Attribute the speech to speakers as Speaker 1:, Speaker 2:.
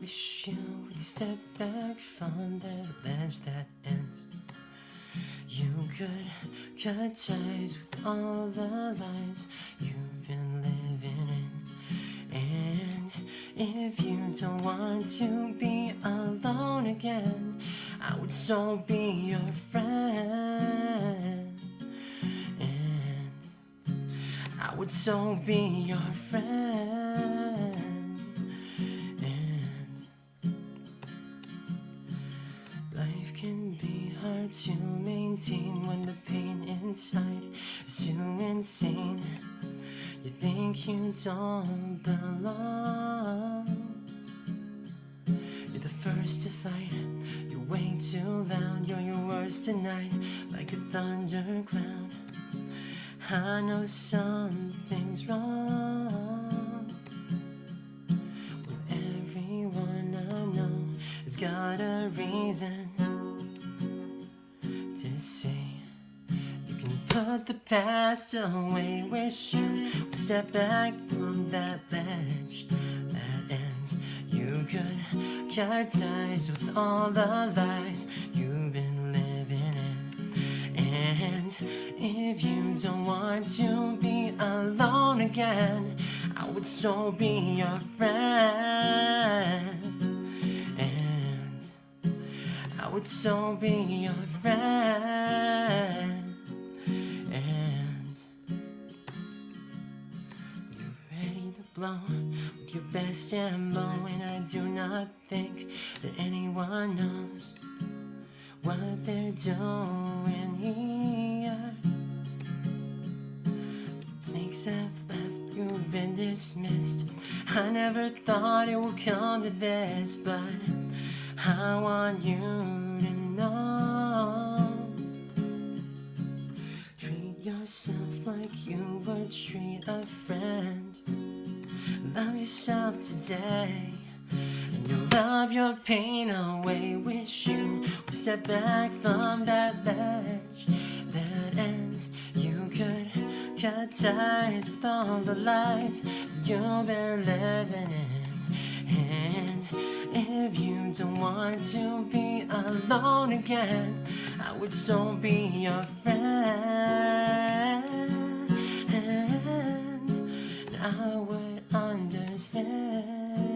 Speaker 1: wish you would step back from the ledge that ends. You could cut ties with all the lies you've been living in. And if you don't want to be alone again, I would so be your friend. And I would so be your friend. Can be hard to maintain when the pain inside is too insane. You think you don't belong. You're the first to fight. You're way too loud. You're your worst tonight, like a thundercloud. I know something's wrong. With everyone I know has got a reason put the past away. Wish you would step back from that ledge that ends. You could cut ties with all the lies you've been living in. And if you don't want to be alone again, I would so be your friend. And I would so be your friend. Blow with your best ammo, and I do not think that anyone knows what they're doing here. Snakes have left, you've been dismissed. I never thought it would come to this, but I want you to know. Treat yourself like you would treat a friend. Love yourself today. And you'll love your pain away. Wish you would step back from that ledge that ends. You could cut ties with all the lies you've been living in. And if you don't want to be alone again, I would so be your friend. Understand.